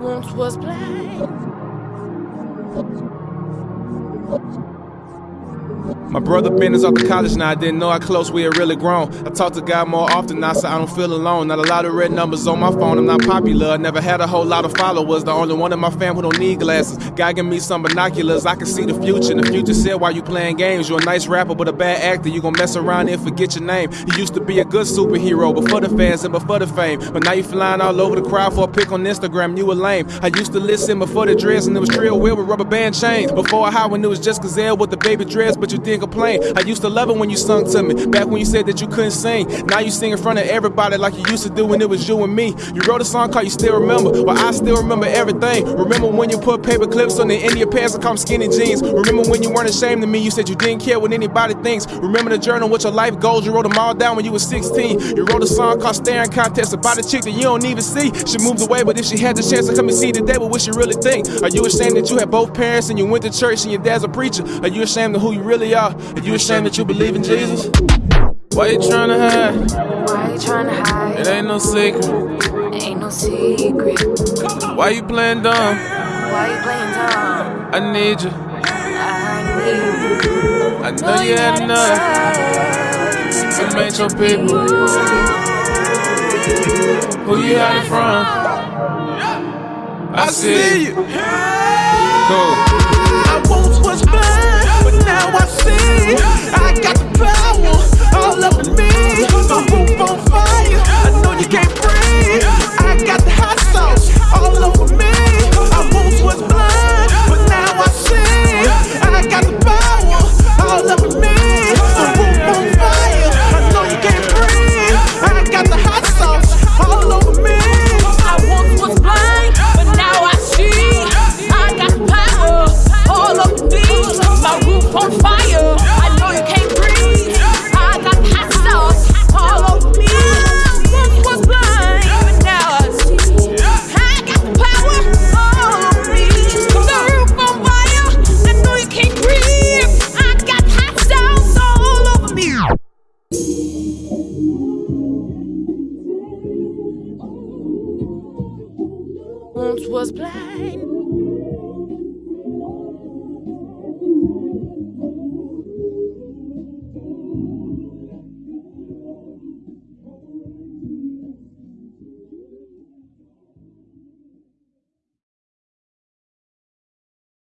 Once was blind. My brother Ben is off to college now. I didn't know how close we had really grown. I talk to God more often now, so I don't feel alone. Not a lot of red numbers on my phone. I'm not popular. I never had a whole lot of followers. The only one in my fam who don't need glasses. God give me some binoculars. I can see the future. The future said "Why you playing games, you're a nice rapper but a bad actor. You gon' mess around and forget your name. You used to be a good superhero before the fans and before the fame. But now you flying all over the crowd for a pic on Instagram. You were lame. I used to listen before the dress and it was Trill Wheel with rubber band chains. Before I high when it was just Gazelle with the baby dress, but you didn't complain. I used to love it when you sung to me. Back when you said that you couldn't sing. Now you sing in front of everybody like you used to do when it was you and me. You wrote a song called You Still Remember. Well, I still remember everything. Remember when you put paper clips on the end of your pants and call them skinny jeans. Remember when you weren't ashamed of me. You said you didn't care what anybody thinks. Remember the journal with your life goals. You wrote them all down when you were 16. You wrote a song called Staring Contest about a chick that you don't even see. She moved away, but if she had the chance to come and see today, what would she really think? Are you ashamed that you had both parents and you went to church and your dad's a preacher? Are you ashamed of who you really are? Are you ashamed that you believe in Jesus? Why you trying to hide? Why you trying to hide? It ain't no secret. Ain't no secret. Why you playing dumb? Why you playing dumb? I need you. I need you. I know you had enough. You made your people. Who you hiding from? I see you. Cool. was blind.